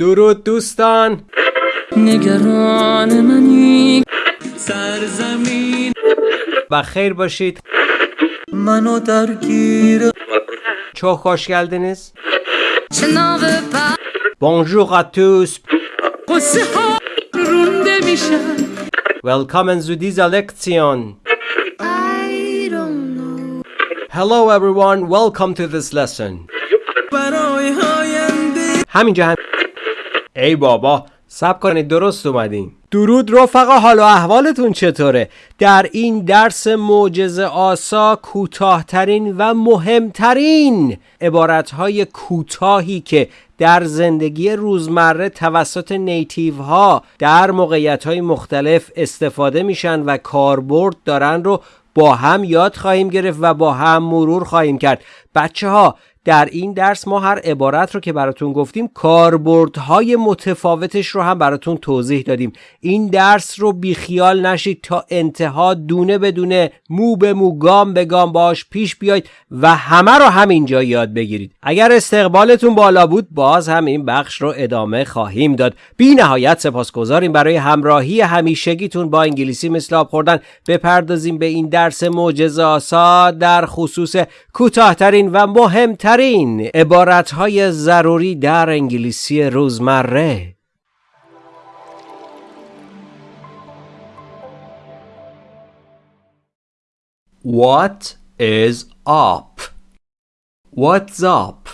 درود دوستان نگران منی سرزمین و خیر باشید منو درگیر Çok hoş geldiniz. Bonjour à tous. قصه ها رونده میشن Willkommen zu dieser Lektion. I don't know Hello everyone, welcome to this lesson. همینجا هم ای بابا سب کنید درست اومدین. درود رفقا حال و احوالتون چطوره؟ در این درس معجزه آسا کوتاهترین و مهمترین عبارتهای کوتاهی که در زندگی روزمره توسط نیتیو ها در موقعیت های مختلف استفاده میشن و کاربرد دارن رو با هم یاد خواهیم گرفت و با هم مرور خواهیم کرد. بچه ها در این درس ما هر عبارت رو که براتون گفتیم کاربردهای متفاوتش رو هم براتون توضیح دادیم. این درس رو بیخیال نشید تا انتها دونه بدونه مو به مو گام به گام باش پیش بیاید و همه رو همینجا یاد بگیرید. اگر استقبالتون بالا بود باز هم این بخش رو ادامه خواهیم داد. بی نهایت سپاسگزاریم برای همراهی همیشگیتون با انگلیسی مثل آب خوردن. بپردازیم به این درس معجزه در خصوص کوتاهترین و مهمترین عبارتهای ضروری در انگلیسی روزمره What is up? What's up?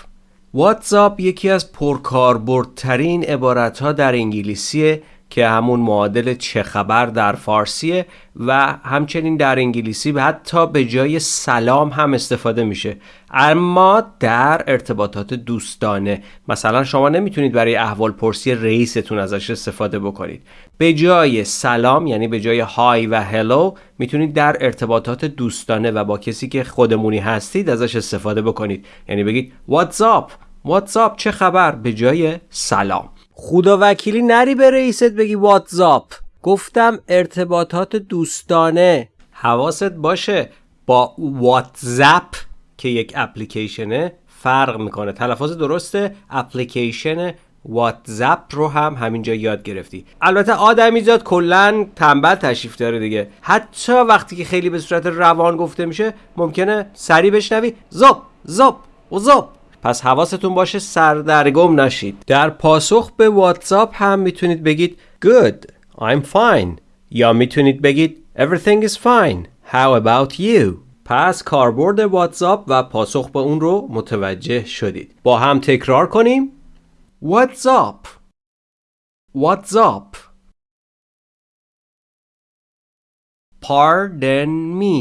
What's up یکی از پرکاربردترین عبارت ها در انگلیسیه که همون معادل چه خبر در فارسیه و همچنین در انگلیسی حتی به جای سلام هم استفاده میشه. اما در ارتباطات دوستانه مثلا شما نمی‌تونید برای احوال پرسی رئیستون ازش استفاده بکنید. به جای سلام یعنی به جای های و هلو می‌تونید در ارتباطات دوستانه و با کسی که خودمونی هستید ازش استفاده بکنید. یعنی بگید what's up? چه خبر? به جای سلام. خدا وکیلی نری به رئیست بگی واتزاپ گفتم ارتباطات دوستانه. حواست باشه با واتزاپ که یک اپلیکیشنه فرق می‌کنه. تلفظ درسته اپلیکیشن واتزاپ رو هم همینجا یاد گرفتی. البته آدمیزاد کلا تنبل تشریف داره دیگه. حتی وقتی که خیلی به صورت روان گفته میشه ممکنه سری بشنوی. زاپ زاپ و زاپ پس حواستون باشه سردرگم نشید. در پاسخ به واتساپ هم می‌تونید بگید good I'm fine. یا می‌تونید بگید everything is fine. How about you? پس کاربرد واتساپ و پاسخ به اون رو متوجه شدید. با هم تکرار کنیم. What's up Pardon me.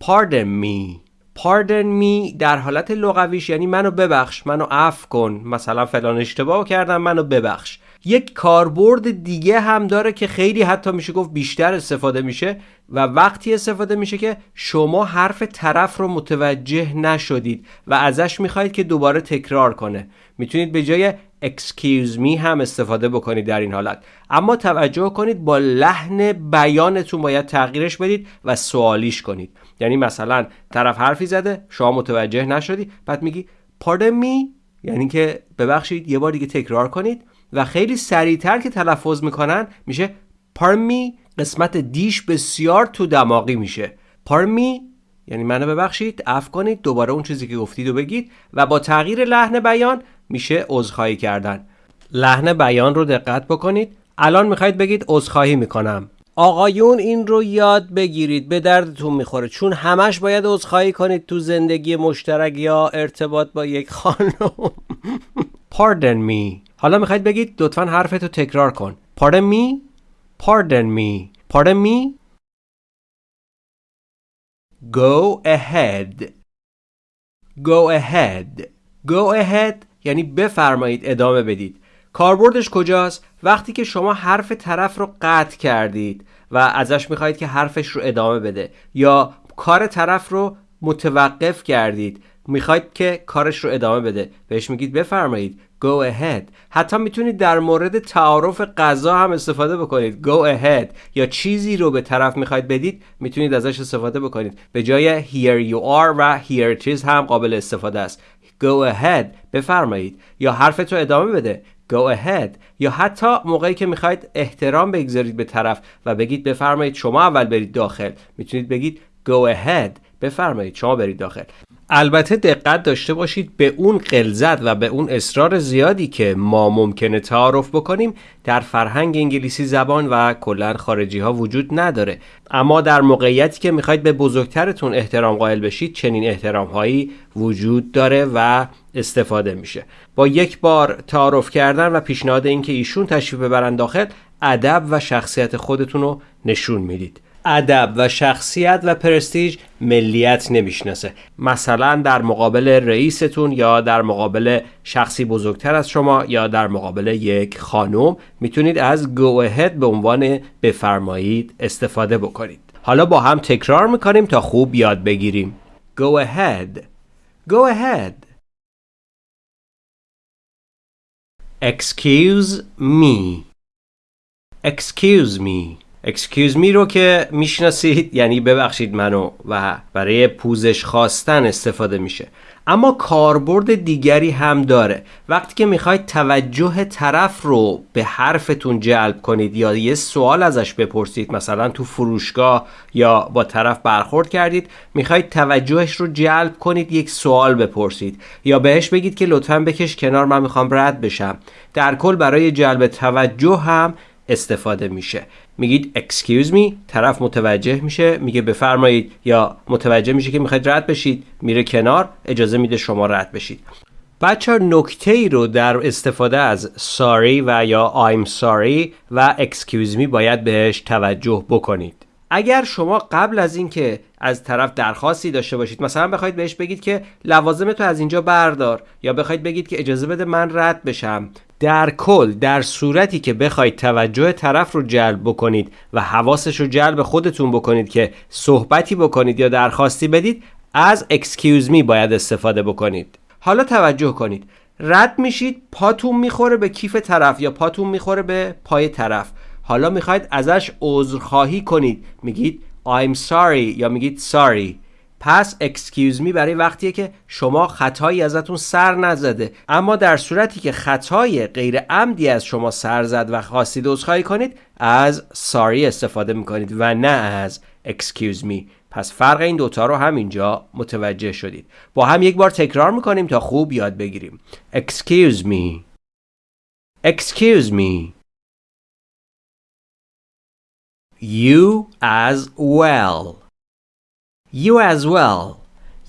Pardon me. Pardon me در حالت لغویش یعنی منو ببخش منو عفو کن. مثلا فلان اشتباه کردم منو ببخش. یک کاربرد دیگه هم داره که خیلی حتی میشه گفت بیشتر استفاده میشه و وقتی استفاده میشه که شما حرف طرف رو متوجه نشدید و ازش می‌خواهید که دوباره تکرار کنه. می‌تونید به جای excuse me هم استفاده بکنید در این حالت. اما توجه کنید با لحن بیانتون باید تغییرش بدید و سوالیش کنید. یعنی مثلا طرف حرفی زده شما متوجه نشدی بعد میگی pardon me یعنی که ببخشید یه بار دیگه تکرار کنید و خیلی سریعتر که تلفظ می‌کنن میشه me قسمت دیش بسیار تو دماغی میشه. Me یعنی منو ببخشید عفو کنید دوباره اون چیزی که گفتید رو بگید و با تغییر لحن بیان میشه عذرخواهی کردن. لحن بیان رو دقت بکنید. الان می‌خواید بگید عذرخواهی می‌کنم. آقایون این رو یاد بگیرید به دردتون می‌خوره. چون همش باید عذرخواهی کنید تو زندگی مشترک یا ارتباط با یک خانم. Pardon me. حالا می‌خواید بگید لطفا حرفتو تکرار کن. Pardon me? Pardon me. Pardon me? Go ahead. Go ahead. Go ahead یعنی بفرمایید ادامه بدید. کاربردش کجاست؟ وقتی که شما حرف طرف رو قطع کردید و ازش می‌خواهید که حرفش رو ادامه بده یا کار طرف رو متوقف کردید می‌خواید که کارش رو ادامه بده. بهش میگید بفرمایید go ahead. حتی می‌تونید در مورد تعارف غذا هم استفاده بکنید. go ahead. یا چیزی رو به طرف می‌خواید بدید می‌تونید ازش استفاده بکنید. به جای here you are و here it is هم قابل استفاده است. go ahead. بفرمایید. یا حرفتو ادامه بده. Go ahead. یا حتی موقعی که می‌خواید احترام بگذارید به طرف و بگید بفرمایید شما اول برید داخل. می‌تونید بگید go ahead. بفرمایید شما برید داخل. البته دقت داشته باشید به اون قلزت و به اون اصرار زیادی که ما ممکنه تعارف بکنیم در فرهنگ انگلیسی زبان و کلا خارجی ها وجود نداره. اما در موقعیتی که می‌خواید به بزرگترتون احترام قائل بشید چنین احترام هایی وجود داره و استفاده میشه. با یک بار تعارف کردن و پیشنهاد اینکه ایشون تشریف ببرن داخل ادب و شخصیت خودتون رو نشون می‌دید. ادب و شخصیت و پرستیج ملیت نمی‌شناسه. مثلا در مقابل رئیستون یا در مقابل شخصی بزرگتر از شما یا در مقابل یک خانم می‌تونید از ahead به عنوان بفرمایید استفاده بکنید. حالا با هم تکرار می‌کنیم تا خوب یاد بگیریم. go ahead. go ahead. Excuse me. Excuse me. Excuse me رو که می‌شناسید یعنی ببخشید منو و برای پوزش خواستن استفاده میشه. اما کاربرد دیگری هم داره. وقتی که می‌خواید توجه طرف رو به حرفتون جلب کنید یا یه سوال ازش بپرسید مثلا تو فروشگاه یا با طرف برخورد کردید می‌خواید توجهش رو جلب کنید یک سوال بپرسید. یا بهش بگید که لطفا بکش کنار من می‌خوام رد بشم. در کل برای جلب توجه هم استفاده میشه. میگید excuse me طرف متوجه میشه میگه بفرمایید یا متوجه میشه که می‌خواید رد بشید میره کنار اجازه میده شما رد بشید. بچه نکته ای رو در استفاده از sorry و یا I'm sorry و excuse me باید بهش توجه بکنید. اگر شما قبل از اینکه از طرف درخواستی داشته باشید مثلا بخواید بهش بگید که لوازم تو از اینجا بردار یا بخواید بگید که اجازه بده من رد بشم در کل در صورتی که بخواید توجه طرف رو جلب بکنید و حواسش رو جلب خودتون بکنید که صحبتی بکنید یا درخواستی بدید از excuse me باید استفاده بکنید. حالا توجه کنید. رد میشید پاتون می‌خوره به کیف طرف یا پاتون می‌خوره به پای طرف. حالا می‌خواید ازش عذرخواهی کنید. میگید I'm sorry یا میگید sorry. پس excuse me برای وقتیه که شما خطایی ازتون سر نزده. اما در صورتی که خطای غیر عمدی از شما سر زد و خواستید عذرخواهی کنید از sorry استفاده می‌کنید و نه از excuse me. پس فرق این دوتا رو هم اینجا متوجه شدید. با هم یک بار تکرار می‌کنیم تا خوب یاد بگیریم. excuse me. excuse me. You as well. You as well.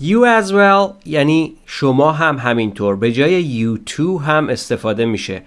You as well یعنی شما هم همینطور. به جای you too هم استفاده میشه.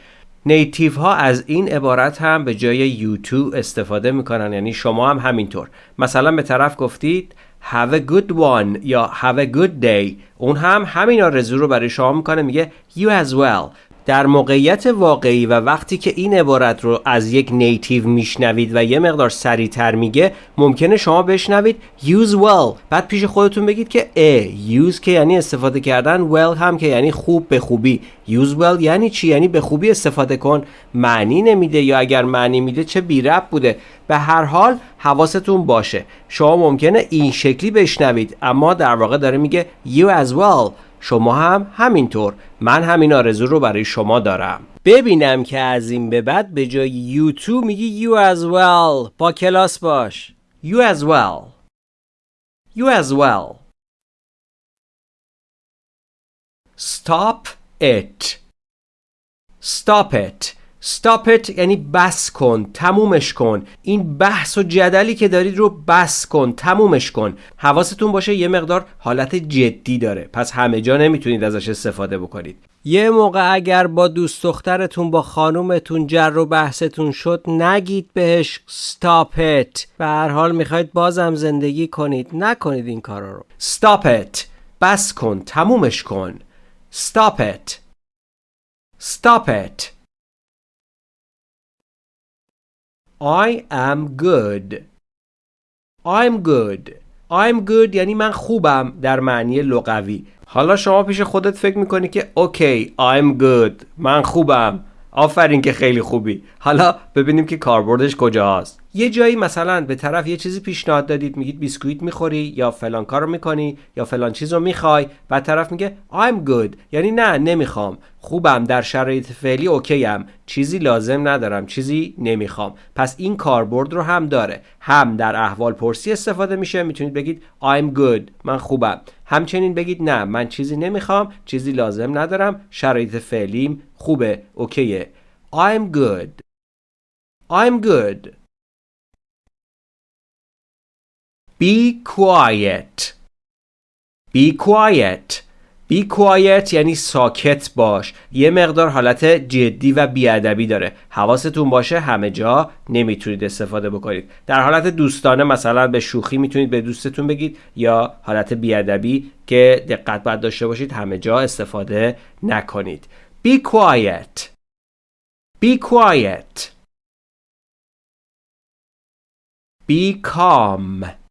نیتیو ها از این عبارت هم به جای you too استفاده می‌کنن. یعنی شما هم همینطور. مثلا به طرف گفتید have a good one یا have a good day اون هم همین آرزو رو برای شما می‌کنه. میگه you as well. در موقعیت واقعی و وقتی که این عبارت رو از یک نیتیو میشنوید و یه مقدار سریعتر میگه ممکنه شما بشنوید use well. بعد پیش خودتون بگید که ا use که یعنی استفاده کردن well هم که یعنی خوب به خوبی. use well یعنی چی؟ یعنی به خوبی استفاده کن. معنی نمیده یا اگر معنی میده چه بی رب بوده. به هر حال حواستون باشه. شما ممکنه این شکلی بشنوید اما در واقع داره میگه you as well. شما هم همینطور. من همین آرزو رو برای شما دارم. ببینم که از این به بعد به جای you too میگی you as well. با کلاس باش. You as well. You as well. Stop it. Stop it. Stop it یعنی بس کن تمومش کن. این بحث و جدلی که دارید رو بس کن تمومش کن. حواستون باشه یه مقدار حالت جدی داره. پس همه جا نمی‌تونید ازش استفاده بکنید. یه موقع اگر با دوست دخترتون با خانومتون جر و بحثتون شد نگید بهش stop it. به هر حال می‌خواید بازم زندگی کنید. نکنید این کارا رو. Stop it. بس کن تمومش کن. Stop it. Stop it. I am good. I'm good. I'm good یعنی من خوبم در معنی لغوی. حالا شما پیش خودت فکر می‌کنی که okay I'm good. من خوبم. آفرین که خیلی خوبی. حالا ببینیم که کاربردش کجاست. یه جایی مثلا به طرف یه چیزی پیشنهاد دادید میگید بیسکویت می‌خوری یا فلان کارو می‌کنی یا فلان چیز رو می‌خوای بعد طرف میگه I'm good یعنی نه نمی‌خوام. خوبم در شرایط فعلی okay م. چیزی لازم ندارم چیزی نمی‌خوام. پس این کاربرد رو هم داره. هم در احوال پرسی استفاده میشه. می‌تونید بگید I'm good من خوبم. همچنین بگید نه من چیزی نمی‌خوام چیزی لازم ندارم. شرایط فعلیم خوبه اوکیه. I'm good. I'm good. Be quiet. Be quiet. Be quiet یعنی ساکت باش. یه مقدار حالت جدی و بیادبی داره. حواستون باشه همه جا نمی‌تونید استفاده بکنید. در حالت دوستانه مثلا به شوخی می‌تونید به دوستتون بگید یا حالت بیادبی که دقت باید داشته باشید همه جا استفاده نکنید. Be quiet. Be quiet. Be calm.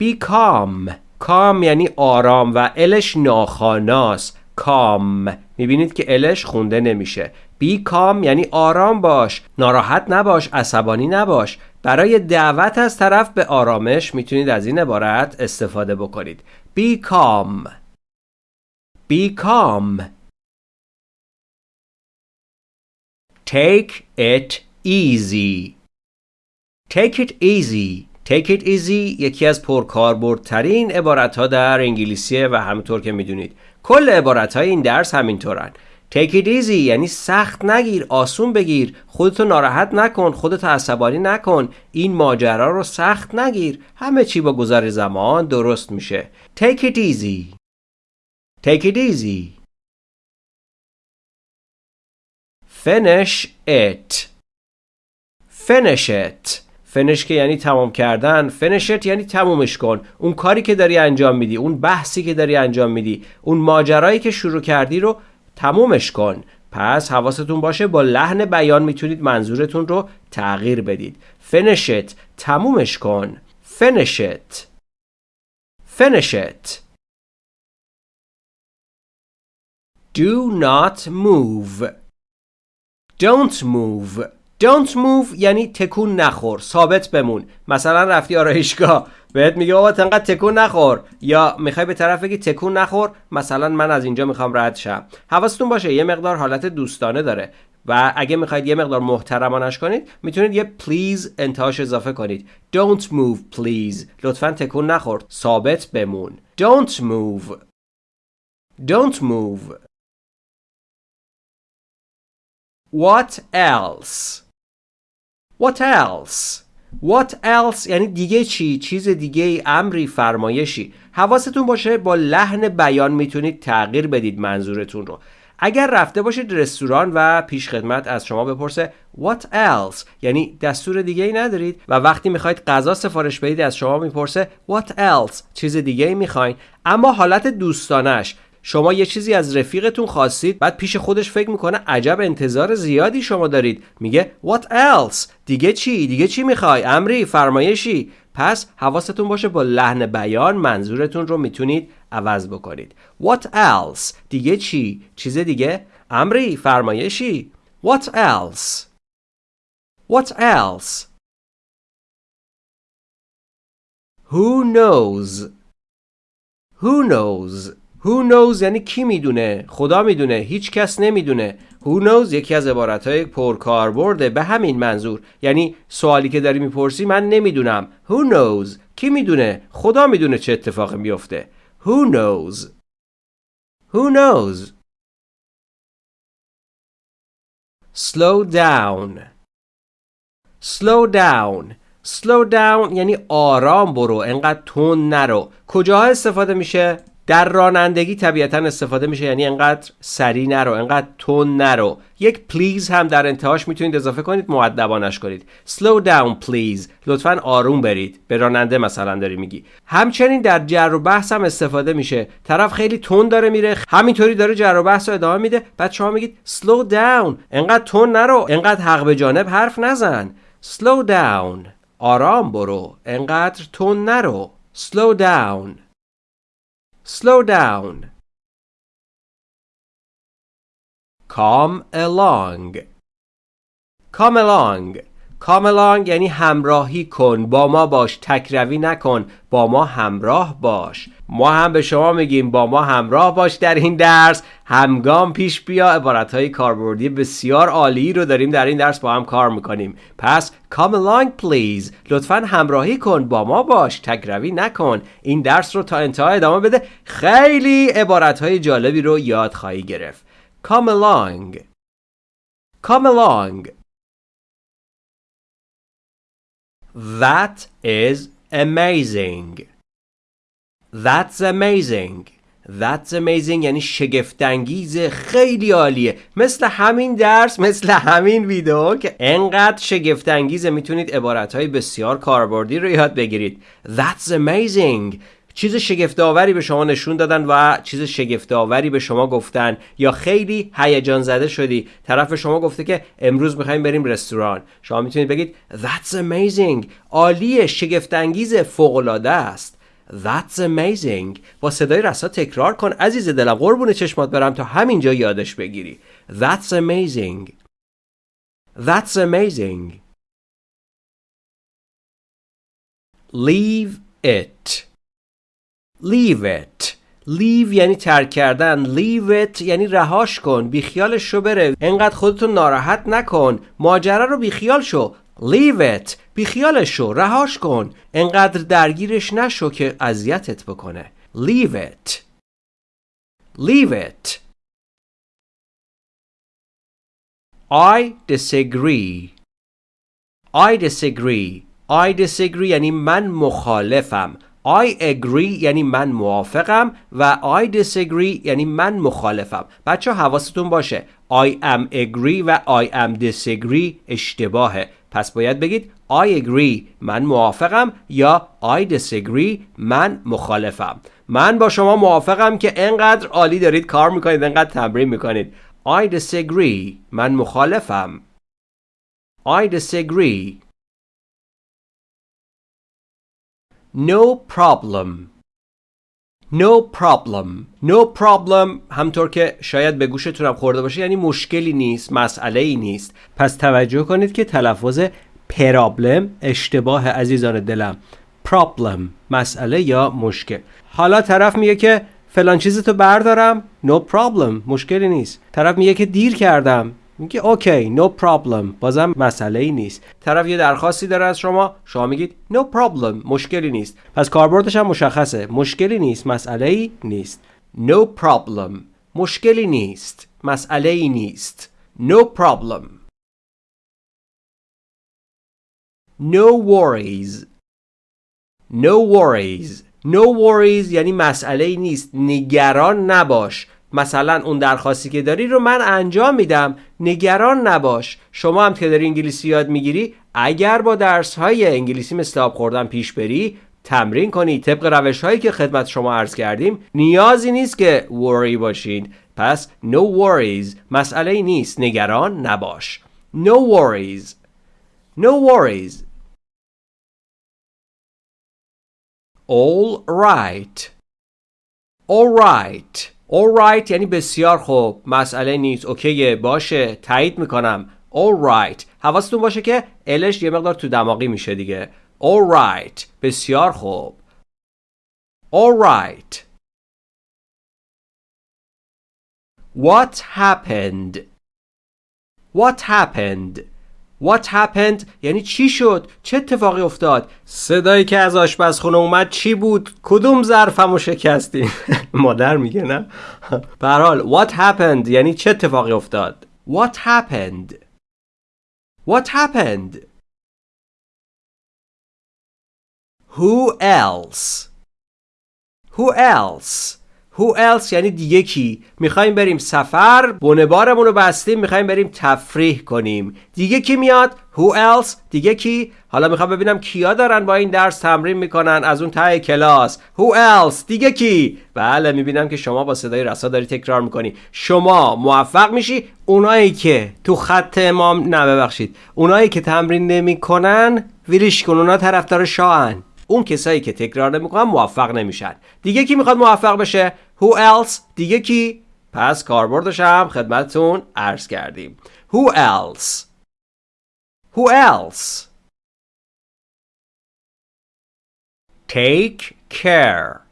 Be calm calm یعنی آرام و الش ناخاناست. کام. می‌بینید که الش خونده نمیشه. بی کام یعنی آرام باش. ناراحت نباش عصبانی نباش. برای دعوت از طرف به آرامش می‌تونید از این عبارت استفاده بکنید. بی کام. بی کام. Take it easy. Take it easy. Take it easy یکی از پرکاربردترین عبارت ها در انگلیسیه و همونطور که می‌دونید. کل عبارت های این درس همینطورن. Take it easy یعنی سخت نگیر آسون بگیر خودتو ناراحت نکن خودتو عصبانی نکن این ماجرا رو سخت نگیر. همه چی با گذر زمان درست میشه. Take it easy. Take it easy. Finish it. Finish it. فنش که یعنی تمام کردن. فنشت یعنی تمومش کن. اون کاری که داری انجام میدی اون بحثی که داری انجام میدی اون ماجرایی که شروع کردی رو تمومش کن. پس حواستون باشه با لحن بیان می‌تونید منظورتون رو تغییر بدید. فنشت تمومش کن. فنشت فنشت Do not move. Don't move. Don't move یعنی تکون نخور ثابت بمون. مثلا رفتی آرایشگاه بهت میگه بابا انقدر تکون نخور. یا می‌خوای به طرف بگی تکون نخور مثلا من از اینجا می‌خوام رد شم. حواستون باشه یه مقدار حالت دوستانه داره. و اگه می‌خواید یه مقدار محترمانش کنید می‌تونید یه پلیز انتهاش اضافه کنید. Don't move please. لطفا تکون نخور. ثابت بمون. Don't move. Don't move. What else? What else? What else? یعنی دیگه چی؟ چیز دیگه امری فرمایشی. حواستون باشه با لحن بیان می‌تونید تغییر بدید منظورتون رو. اگر رفته باشید رستوران و پیش خدمت از شما بپرسه What else یعنی دستور دیگه ای ندارید و وقتی می‌خواید غذا سفارش بدید از شما می‌پرسه What else چیز دیگه ای می‌خواین. اما حالت دوستانش شما یه چیزی از رفیقتون خواستید بعد پیش خودش فکر می‌کنه عجب انتظار زیادی شما دارید. میگه what else دیگه چی؟ دیگه چی می‌خوای؟ امری فرمایشی. پس حواستون باشه با لحن بیان منظورتون رو می‌تونید عوض بکنید. what else دیگه چی؟ چیز دیگه؟ امری فرمایشی. what else what else who knows? who knows? Who knows یعنی کی می‌دونه؟ خدا می‌دونه هیچ کس نمی‌دونه. Who knows یکی از عبارتهای پرکاربرده به همین منظور. یعنی سوالی که داری می‌پرسی من نمی‌دونم. Who knows کی می‌دونه؟ خدا می‌دونه چه اتفاقی میفته Who knows Who knows? Slow down. Slow down. Slow down یعنی آرام برو. انقدر تون نرو. کجاها استفاده میشه؟ در رانندگی طبیعتا استفاده میشه یعنی انقدر سری نرو انقدر تون نرو. یک پلیز هم در انتهاش می‌تونید اضافه کنید معدبانش کنید. slow down please. لطفا آروم برید. به راننده مثلا داری میگی. همچنین در جر و بحث هم استفاده میشه. طرف خیلی تون داره میره همینطوری داره جر و بحث رو ادامه میده. بعد شما میگید slow down. انقدر تون نرو انقدر حق به جانب حرف نزن. slow down. آرام برو. انقدر تون نرو. slow down. Slow down. Come along. Come along. Come along یعنی همراهی کن با ما باش تکروی نکن با ما همراه باش. ما هم به شما میگیم با ما همراه باش در این درس. همگام پیش بیا عبارت های کاربردی بسیار عالی رو داریم در این درس با هم کار می‌کنیم. پس come along please لطفا همراهی کن با ما باش تکروی نکن. این درس رو تا انتها ادامه بده. خیلی عبارت های جالبی رو یاد خواهی گرفت. come along. come along. That is amazing. That's amazing. That's amazing یعنی شگفتانگیز خیلی عالیه مثل همین درس مثل همین ویدیو که انقدر شگفتانگیزه می‌تونید عبارتهای بسیار کاربردی رو یاد بگیرید That's amazing چیز شگفتآوری به شما نشون دادن و چیز شگفتآوری به شما گفتن. یا خیلی هیجان زده شدی. طرف شما گفته که امروز می‌خوایم بریم رستوران. شما می‌تونید بگید That's amazing. عالیه شگفتانگیز فوق‌العاده است. That's amazing. با صدای رسا تکرار کن. عزیز دلم قربون چشمات برم تا همینجا یادش بگیری. That's amazing. That's amazing. Leave it. Leave it. Leave یعنی ترک کردن. Leave it یعنی رهاش کن. بیخیالش شو بره. انقدر خودتو ناراحت نکن. ماجرا رو بیخیال شو. Leave it. بیخیالش شو. رهاش کن. انقدر درگیرش نشو که اذیتت بکنه. Leave it. Leave it. I disagree. I disagree. I disagree یعنی من مخالفم. I agree یعنی من موافقم و I disagree یعنی من مخالفم. بچه حواستون باشه. I am agree و I am disagree اشتباهه. پس باید بگید I agree من موافقم یا I disagree من مخالفم. من با شما موافقم که انقدر عالی دارید کار می‌کنید انقدر تمرین می‌کنید. I disagree من مخالفم. I disagree No problem. No problem. No problem همطور که شاید به گوشتونم خورده باشه یعنی مشکلی نیست مسئله ای نیست. پس توجه کنید که تلفظ پرابلم اشتباه عزیزان دلم. Problem مسئله یا مشکل. حالا طرف میگه که فلان چیزتو بردارم. No problem مشکلی نیست. طرف میگه که دیر کردم. میگه اوکی no problem. بازم مسئله ای نیست. طرف یه درخواستی داره از شما شما میگید no problem مشکلی نیست. پس کاربردش هم مشخصه. مشکلی نیست مسئله ای نیست. No problem مشکلی نیست مسئله ای نیست. No problem. No worries. No worries. No worries یعنی مسئله ای نیست. نگران نباش. مثلا اون درخواستی که داری رو من انجام میدم. نگران نباش. شما هم که داری انگلیسی یاد می‌گیری اگر با درس های انگلیسی مثل آب خوردن پیش بری تمرین کنی. طبق روش هایی که خدمت شما عرض کردیم نیازی نیست که worry باشین پس no worries مسئله نیست. نگران نباش. no worries. no worries. All right. All right. Alright یعنی بسیار خوب. مسئله نیست. اوکیه. باشه. تایید می‌کنم. Alright حواستون باشه که الش یه مقدار تو دماغی میشه دیگه. Alright بسیار خوب. Alright What happened? What happened? What happened یعنی چی شد؟ چه اتفاقی افتاد؟ صدایی که از آشپزخونه اومد چی بود؟ کدوم ظرفمو شکستی؟ مادر میگه نه؟ به What happened یعنی چه اتفاقی افتاد؟ What happened? What happened? Who else? Who else? Who else? یعنی دیگه کی می‌خوایم بریم سفر بونه بارمون رو بستیم می‌خوایم بریم تفریح کنیم. دیگه کی میاد؟ Who else دیگه کی؟ حالا می‌خوام ببینم کیا دارن با این درس تمرین می‌کنن از اون ته کلاس. Who else دیگه کی؟ بله می‌بینم که شما با صدای رسا داری تکرار می‌کنی. شما موفق میشی؟ اونایی که تو خط امام نه ببخشید. اونایی که تمرین نمی‌کنن ویلیش کن اونا طرفدار شاهن. اون کسایی که تکرار نمی‌کنن موفق نمیشن. دیگه کی می‌خواد موفق بشه؟ Who else دیگه کی پس کاربردش هم خدمتتون عرض کردیم Who else Who else? Take care.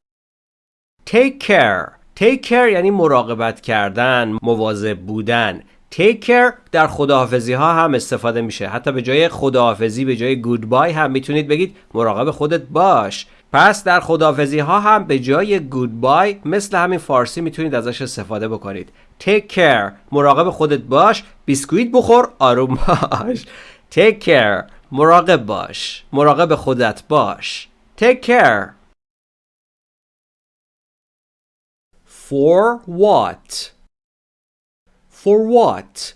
Take care. Take care یعنی مراقبت کردن، مواظب بودن. Take care در خداحافظی ها هم استفاده میشه. حتی به جای خداحافظی به جای goodbye هم می‌تونید بگید مراقب خودت باش. پس در خداحافظی ها هم به جای goodbye مثل همین فارسی می‌تونید ازش استفاده بکنید. Take care مراقب خودت باش. بیسکویت بخور آروم باش. Take care مراقب باش. مراقب خودت باش. Take care. For what? For what?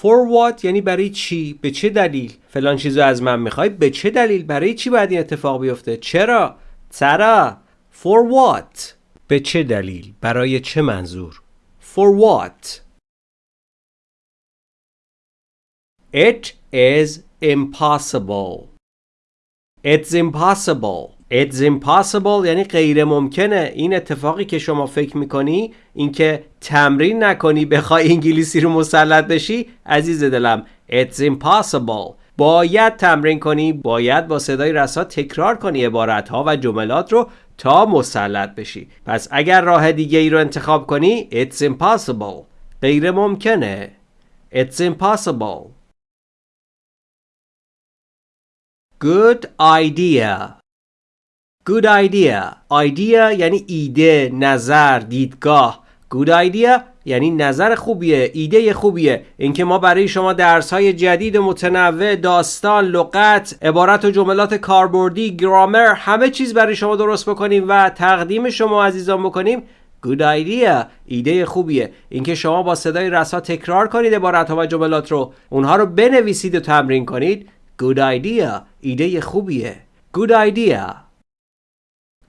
For what یعنی برای چی؟ به چه دلیل؟ فلان چیزو از من می‌خوای به چه دلیل؟ برای چی باید این اتفاق بیفته؟ چرا؟ چرا؟ For what? به چه دلیل؟ برای چه منظور؟ For what? It is impossible. It's impossible. It's impossible یعنی غیر ممکنه این اتفاقی که شما فکر می‌کنی اینکه تمرین نکنی بخوای انگلیسی رو مسلط بشی عزیز دلم It's impossible باید تمرین کنی باید با صدای رسا تکرار کنی عبارت ها و جملات رو تا مسلط بشی. پس اگر راه دیگه ای رو انتخاب کنی It's impossible. غیر ممکنه. It's impossible. Good idea. Good idea. Idea یعنی ایده نظر دیدگاه. Good idea یعنی نظر خوبیه ایده خوبیه. اینکه ما برای شما درس های جدید متنوع داستان لغت عبارت و جملات کاربردی گرامر همه چیز برای شما درست بکنیم و تقدیم شما عزیزان بکنیم Good idea ایده خوبیه. اینکه شما با صدای رسا تکرار کنید عبارت ها و جملات رو اونها رو بنویسید و تمرین کنید Good idea ایده خوبیه. Good idea.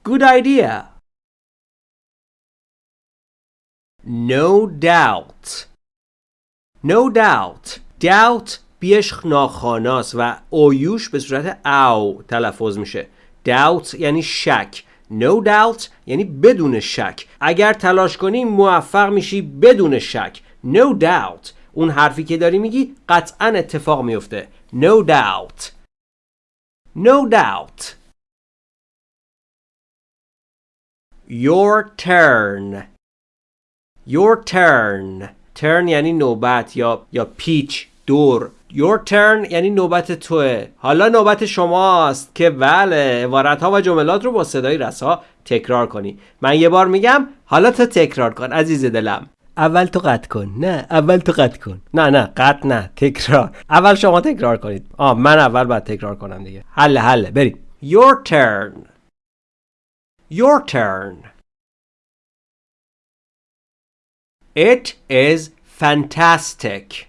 Good idea. No doubt. No doubt. Doubt بیش ناخاناست و اویوش به صورت او تلفظ میشه. Doubt یعنی شک. No doubt یعنی بدون شک. اگر تلاش کنی موفق میشی بدون شک. No doubt. اون حرفی که داری میگی قطعا اتفاق میفته. No doubt. No doubt. Your turn Your turn. Turn یعنی نوبت یا یا پیچ دور. Your turn یعنی نوبت توه. حالا نوبت شماست که بله عبارت ها و جملات رو با صدای رسا تکرار کنی. من یه بار میگم حالا تو تکرار کن عزیز دلم. اول تو قطع کن. نه اول تو قطع کن. نه نه قطع نه تکرار. اول شما تکرار کنید. آه من اول باید تکرار کنم دیگه. حله حله بریم. Your turn. Your turn. It is fantastic.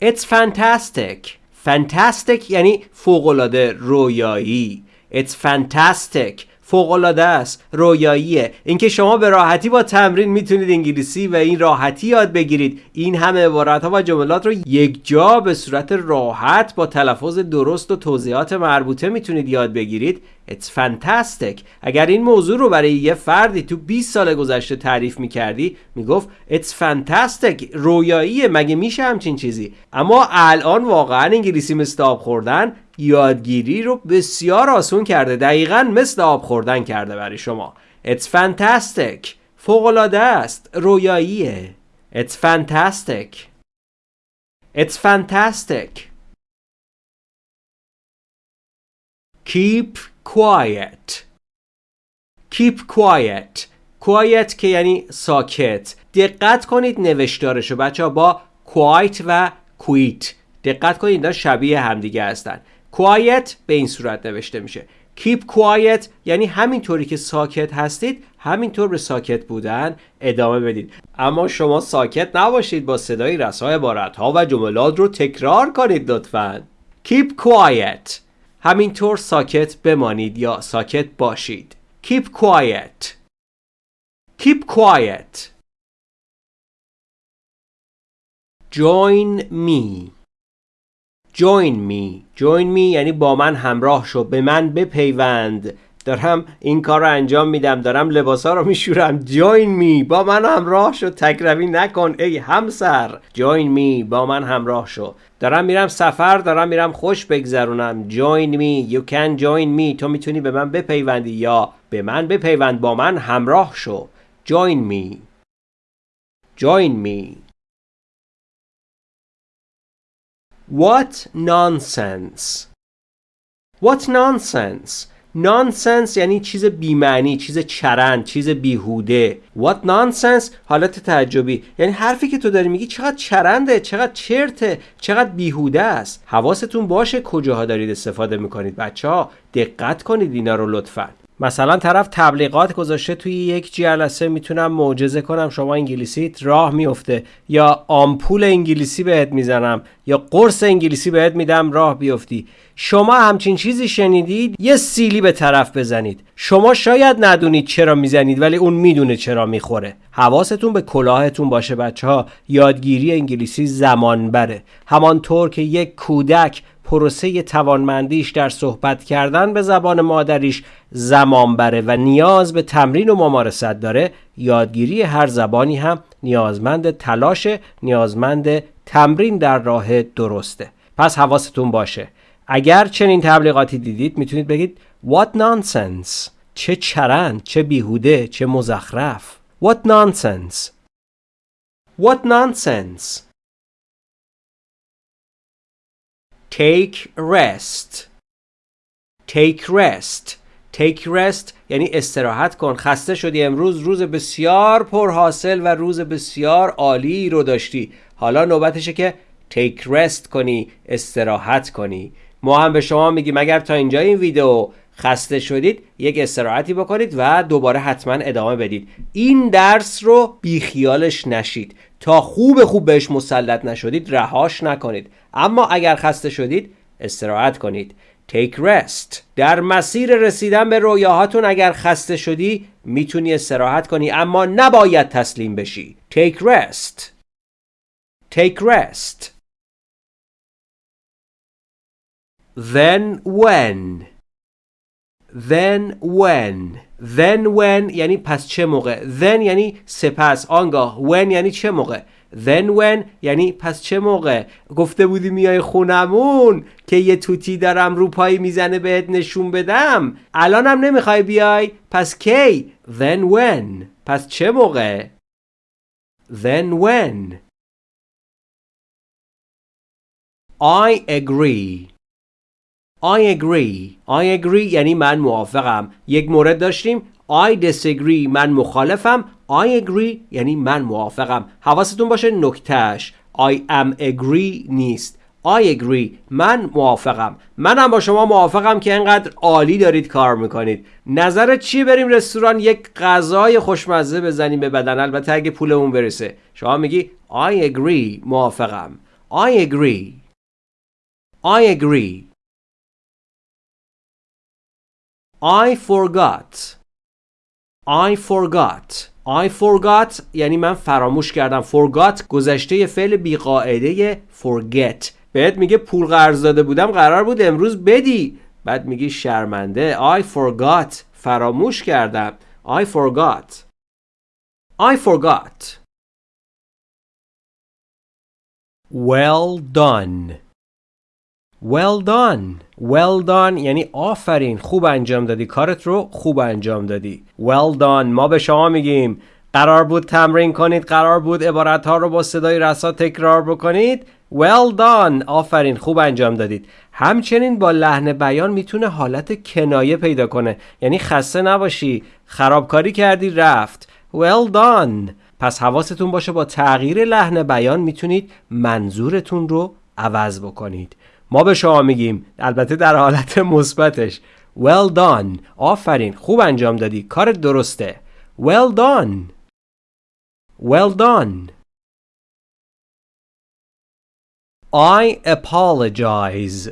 It's fantastic. Fantastic یعنی فوقالعاده رویایی. It's fantastic. فوقالعاده است رویاییه. اینکه شما به راحتی با تمرین می‌تونید انگلیسی و این راحتی یاد بگیرید. این همه عبارت ها و جملات رو یک جا به صورت راحت با تلفظ درست و توضیحات مربوطه می‌تونید یاد بگیرید. It's fantastic. اگر این موضوع رو برای یه فردی تو 20 سال گذشته تعریف می‌کردی می‌گفت It's fantastic. رویاییه مگه میشه همچین چیزی؟ اما الان واقعا انگلیسی آب خوردن. یادگیری رو بسیار آسون کرده. دقیقا مثل آب خوردن کرده برای شما. It's fantastic. فوقلاده است. رویاییه. It's fantastic. It's fantastic. Keep quiet. Keep quiet. Quiet که یعنی ساکت. دقت کنید نوشتارشو. بچه با quiet و quit. دقت کنید اینا شبیه همدیگه هستن. Quiet به این صورت نوشته میشه. Keep quiet یعنی همینطوری که ساکت هستید همینطور به ساکت بودن ادامه بدید. اما شما ساکت نباشید با صدای رسای عبارت ها و جملات رو تکرار کنید لطفا. Keep quiet. همینطور ساکت بمانید یا ساکت باشید. Keep quiet. Keep quiet. Join me. Join me. Join me یعنی با من همراه شو. به من بپیوند. دارم این کار رو انجام میدم. دارم لباسا رو میشورم. جوین می با من همراه شو. تکروی نکن ای همسر. جوین می با من همراه شو. دارم میرم سفر. دارم میرم خوش بگذرونم. جوین می you can join me. تو می‌تونی به من بپیوندی یا به من بپیوند. با من همراه شو. Join me. Join me. What nonsense. What nonsense. Nonsense یعنی چیز بیمعنی چیز چرند چیز بیهوده. What nonsense. حالت تعجبی. یعنی حرفی که تو داری میگی چقدر چرنده چقدر چرته چقدر بیهوده است. حواستون باشه کجاها دارید استفاده می‌کنید. بچه ها دقت کنید اینا رو لطفا. مثلا طرف تبلیغات گذاشته توی یک جلسه می‌تونم معجزه کنم شما انگلیسیت راه میفته. یا آمپول انگلیسی بهت می‌زنم یا قرص انگلیسی بهت میدم راه بیفتی. شما همچین چیزی شنیدید؟ یه سیلی به طرف بزنید. شما شاید ندونید چرا می‌زنید ولی اون می‌دونه چرا می‌خوره. حواستون به کلاهتون باشه بچه ها یادگیری انگلیسی زمان بره همانطور که یک کودک پروسه توانمندیش در صحبت کردن به زبان مادریش زمان بره و نیاز به تمرین و ممارست داره یادگیری هر زبانی هم نیازمند تلاش نیازمند تمرین در راه درسته. پس حواستون باشه. اگر چنین تبلیغاتی دیدید می‌تونید بگید What nonsense چه چرند چه بیهوده چه مزخرف. What nonsense What nonsense Take rest. Take rest. Take rest یعنی استراحت کن. خسته شدی امروز. روز بسیار پرحاصل و روز بسیار عالی رو داشتی. حالا نوبتشه که take rest کنی استراحت کنی. ما هم به شما میگیم اگر تا اینجا این ویدیو خسته شدید یک استراحتی بکنید و دوباره حتما ادامه بدید. این درس رو بیخیالش نشید. تا خوب خوب بهش مسلط نشدید رهاش نکنید. اما اگر خسته شدید استراحت کنید. Take rest. در مسیر رسیدن به رویاهاتون اگر خسته شدی می‌تونی استراحت کنی اما نباید تسلیم بشی. Take rest. Take rest. Then when? Then when. Then when یعنی پس چه موقع؟ Then یعنی سپس. آنگاه. When یعنی چه موقع؟ Then when یعنی پس چه موقع؟ گفته بودی میای خونمون که یه توتی دارم رو پایی می‌زنه بهت نشون بدم. الانم نمی‌خوای بیای؟ پس کی؟ Then when. پس چه موقع؟ Then when. I agree. I agree. I agree یعنی من موافقم. یک مورد داشتیم. I disagree. من مخالفم. I agree یعنی من موافقم. حواستون باشه نکتهش I am agree نیست. I agree. من موافقم. منم با شما موافقم که انقدر عالی دارید کار می‌کنید. نظرت چی بریم رستوران یک غذای خوشمزه بزنیم به بدن؟ البته اگه پولمون برسه. شما میگی I agree. موافقم. I agree. I agree. I forgot. I forgot. I forgot یعنی من فراموش کردم. Forgot گذشته فعل بیقاعده forget. بهت میگه پول قرض داده بودم قرار بود امروز بدی. بعد میگی شرمنده. I forgot. فراموش کردم. I forgot. I forgot. Well done. Well done. Well done یعنی آفرین. خوب انجام دادی. کارت رو خوب انجام دادی. Well done. ما به شما میگیم. قرار بود تمرین کنید. قرار بود عبارت ها رو با صدای رسا تکرار بکنید. Well done. آفرین. خوب انجام دادید. همچنین با لحن بیان می‌تونه حالت کنایه پیدا کنه. یعنی خسته نباشی. خرابکاری کردی. رفت. Well done. پس حواستون باشه با تغییر لحن بیان می‌تونید منظورتون رو عوض بکنید. ما به شما میگیم. البته در حالت مثبتش. Well done. آفرین. خوب انجام دادی. کار درسته. Well done. Well done. I apologize.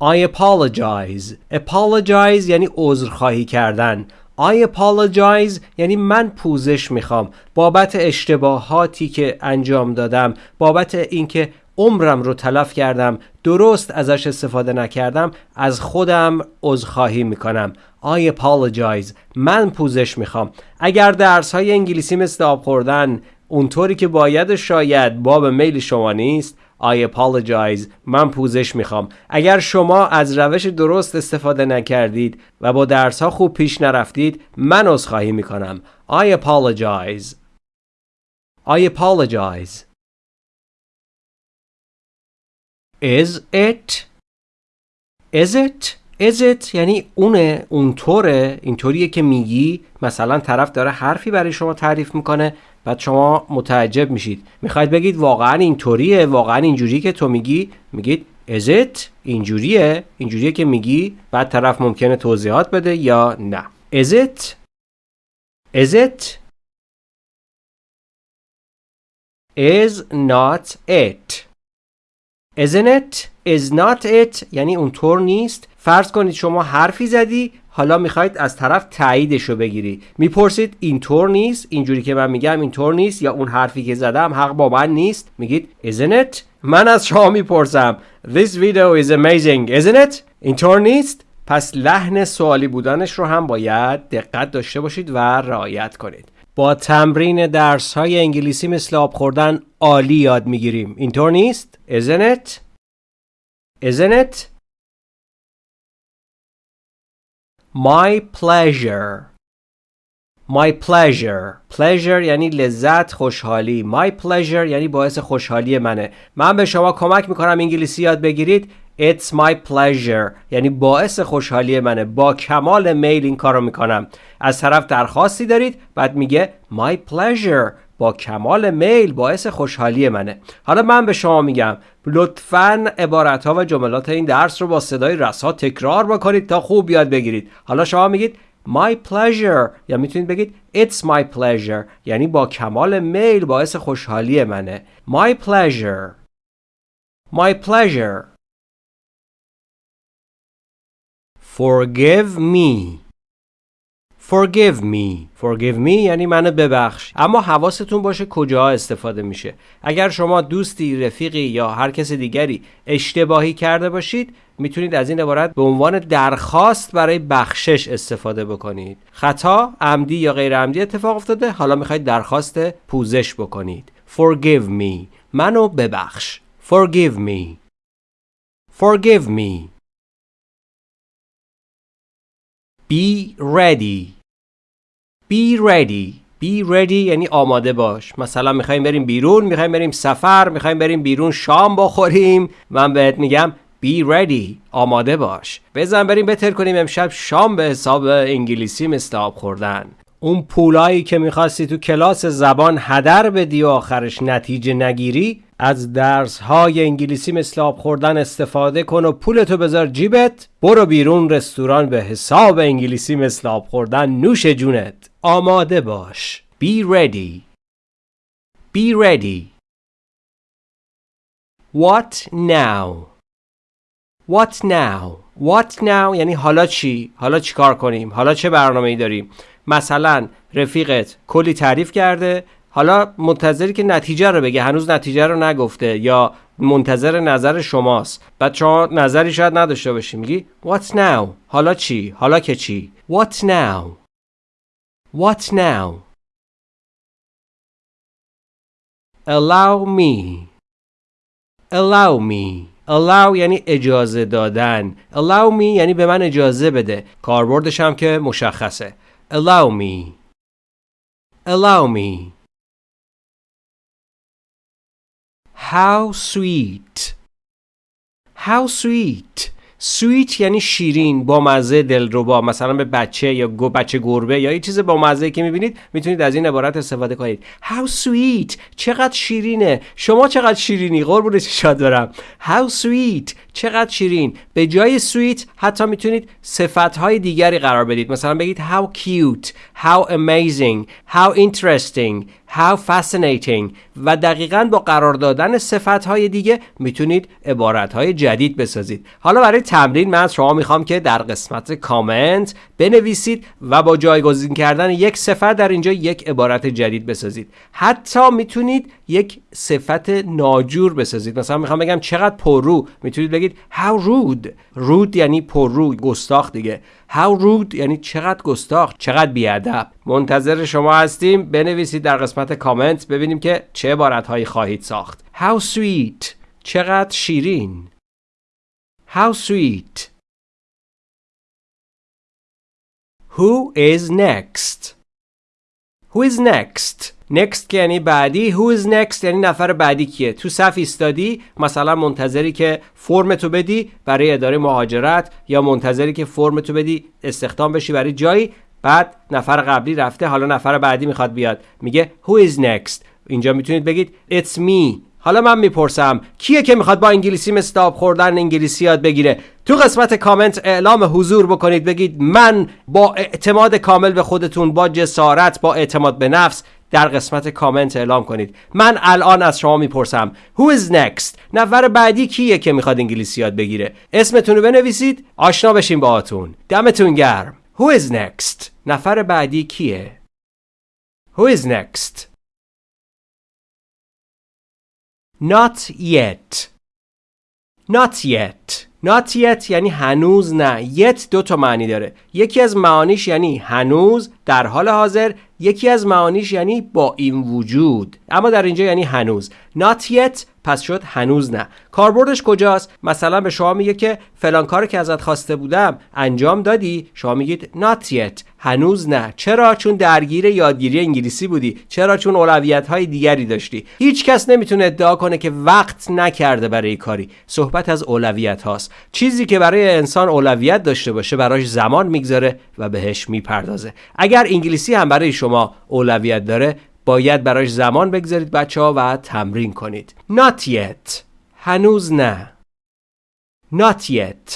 I apologize. Apologize یعنی عذرخواهی کردن. I apologize یعنی من پوزش می‌خوام. بابت اشتباهاتی که انجام دادم. بابت اینکه عمرم رو تلف کردم درست ازش استفاده نکردم از خودم عذرخواهی می‌کنم. I apologize. من پوزش می‌خوام. اگر درس های انگلیسی مثل آب خوردن اونطوری که باید شاید باب میل شما نیست I apologize. من پوزش می‌خوام. اگر شما از روش درست استفاده نکردید و با درس ها خوب پیش نرفتید من عذرخواهی می‌کنم. I apologize. I apologize. Is it Is it Is it یعنی اونه اونطوره اینطوریه که میگی مثلا طرف داره حرفی برای شما تعریف می‌کنه بعد شما متعجب میشید. می‌خواید بگید واقعا اینطوریه واقعا اینجوری که تو میگی. میگید Is it اینجوریه اینجوریه که میگی. بعد طرف ممکنه توضیحات بده یا نه. Is it Is it Is not it Isn't it? Is not it? یعنی اونطور نیست. فرض کنید شما حرفی زدی حالا می‌خواید از طرف تاییدش رو بگیری. می‌پرسید اینطور نیست؟ اینجوری که من میگم اینطور نیست یا اون حرفی که زدم حق با من نیست؟ میگید isn't it? من از شما می‌پرسم. This video is amazing. Isn't it? اینطور نیست؟ پس لحن سوالی بودنش رو هم باید دقت داشته باشید و رعایت کنید. با تمرین درس های انگلیسی مثل آب خوردن عالی یاد می‌گیریم. اینطور نیست؟ Isn't it? Isn't it? My pleasure. My pleasure. Pleasure یعنی لذت خوشحالی. My pleasure یعنی باعث خوشحالی منه. من به شما کمک می‌کنم انگلیسی یاد بگیرید. It's my pleasure. یعنی باعث خوشحالی منه. با کمال میل این کارو می‌کنم. از طرف درخواستی دارید بعد میگه My pleasure. با کمال میل باعث خوشحالی منه. حالا من به شما میگم. لطفا عبارت ها و جملات این درس رو با صدای رسا تکرار بکنید تا خوب یاد بگیرید. حالا شما میگید My pleasure. یا می‌تونید بگید It's my pleasure. یعنی با کمال میل باعث خوشحالی منه. My pleasure. My pleasure. Forgive me. Forgive me. Forgive me یعنی منو ببخش. اما حواستون باشه کجا استفاده میشه. اگر شما دوستی رفیقی یا هر کس دیگری اشتباهی کرده باشید می‌تونید از این عبارت به عنوان درخواست برای بخشش استفاده بکنید. خطا عمدی یا غیر عمدی اتفاق افتاده. حالا می‌خواید درخواست پوزش بکنید. Forgive me. منو ببخش. Forgive me. Forgive me. Be ready. Be ready. Be ready یعنی آماده باش. مثلا می‌خوایم بریم بیرون می‌خوایم بریم سفر می‌خوایم بریم بیرون شام بخوریم. من بهت میگم Be ready. آماده باش. بزن بریم بتر کنیم امشب شام به حساب انگلیسی مثل خوردن. اون پولایی که می‌خواستی تو کلاس زبان هدر بدی و آخرش نتیجه نگیری از درس های انگلیسی مثل آب خوردن استفاده کن و پولتو بذار جیبت. برو بیرون رستوران به حساب انگلیسی مثل آب خوردن. نوش جونت. آماده باش. Be ready. Be ready. What now? What now? What now? یعنی حالا چی؟ حالا چی کار کنیم؟ حالا چه برنامه ای داریم؟ مثلا رفیقت کلی تعریف کرده. حالا منتظری که نتیجه رو بگه هنوز نتیجه رو نگفته یا منتظر نظر شماست. بعد شما نظری شاید نداشته باشی میگی What now حالا چی؟ حالا که چی؟ What now What now? Allow me. Allow me. allow یعنی اجازه دادن. allow me یعنی به من اجازه بده. کاربردش هم که مشخصه. allow me. allow me. How sweet. How sweet. Sweet یعنی شیرین با مزه دلربا مثلا به بچه یا گو بچه گربه یا یه چیز با مزه که می‌بینید می‌تونید از این عبارت استفاده کنید. How sweet. چقدر شیرینه. شما چقدر شیرینی؟ قربون شاد دارم how sweet. چقدر شیرین. به جای sweet حتی می‌تونید صفت های دیگری قرار بدید. مثلا بگید how cute. How amazing. How interesting. How fascinating. و دقیقا با قرار دادن صفت های دیگه می‌تونید عبارت های جدید بسازید. حالا برای تمرین من از شما می‌خوام که در قسمت کامنت بنویسید و با جایگزین کردن یک صفت در اینجا یک عبارت جدید بسازید. حتی می‌تونید یک صفت ناجور بسازید. مثلا می‌خوام بگم چقدر پررو. می‌تونید بگید how rude. Rude یعنی پررو گستاخ دیگه. How rude یعنی چقدر گستاخ چقدر بیادب. منتظر شما هستیم. بنویسید در قسمت کامنت ببینیم که چه عبارت هایی خواهید ساخت. How sweet. چقدر شیرین. How sweet. Who is next? Who is next? Next که یعنی بعدی. Who is next یعنی نفر بعدی کیه؟ تو صف ایستادی مثلا منتظری که فرم تو بدی برای اداره مهاجرت یا منتظری که فرم تو بدی استخدام بشی برای جایی. بعد نفر قبلی رفته حالا نفر بعدی می‌خواد بیاد. میگه who is next اینجا می‌تونید بگید it's me. حالا من می‌پرسم کیه که می‌خواد با انگلیسی مثل خوردن انگلیسی یاد بگیره؟ تو قسمت کامنت اعلام حضور بکنید بگید من با اعتماد کامل به خودتون با جسارت با اعتماد به نفس در قسمت کامنت اعلام کنید. من الان از شما می‌پرسم Who is next نفر بعدی کیه که می‌خواد انگلیسی یاد بگیره؟ اسمتون رو بنویسید آشنا بشیم با آتون دمتون گرم. Who is next نفر بعدی کیه؟ Who is next Not yet. Not yet. Not yet یعنی هنوز نه. Yet دو تا معنی داره. یکی از معانیش یعنی هنوز در حال حاضر. یکی از معانیش یعنی با این وجود. اما در اینجا یعنی هنوز. Not yet. پس شد هنوز نه. کاربردش کجاست؟ مثلا به شما میگه که فلان کاری که ازت خواسته بودم انجام دادی. شما میگید not yet. هنوز نه. چرا؟ چون درگیر یادگیری انگلیسی بودی. چرا؟ چون اولویت های دیگری داشتی. هیچ کس نمی‌تونه ادعا کنه که وقت نکرده برای کاری. صحبت از اولویت هاست. چیزی که برای انسان اولویت داشته باشه براش زمان می‌گذاره و بهش می‌پردازه. اگر انگلیسی هم برای شما اولویت داره باید براش زمان بگذارید بچه ها و تمرین کنید. Not yet. هنوز نه. Not yet.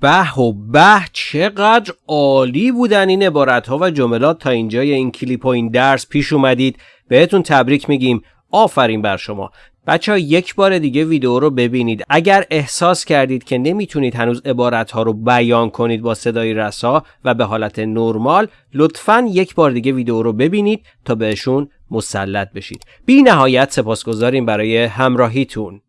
به و به چقدر عالی بودن این عبارت ها و جملات. تا اینجای این کلیپ و این درس پیش اومدید بهتون تبریک میگیم. آفرین بر شما. بچه ها یک بار دیگه ویدیو رو ببینید. اگر احساس کردید که نمی‌تونید هنوز عبارت ها رو بیان کنید با صدای رسا و به حالت نرمال لطفا یک بار دیگه ویدیو رو ببینید تا بهشون مسلط بشید. بی نهایت سپاسگزاریم برای همراهیتون.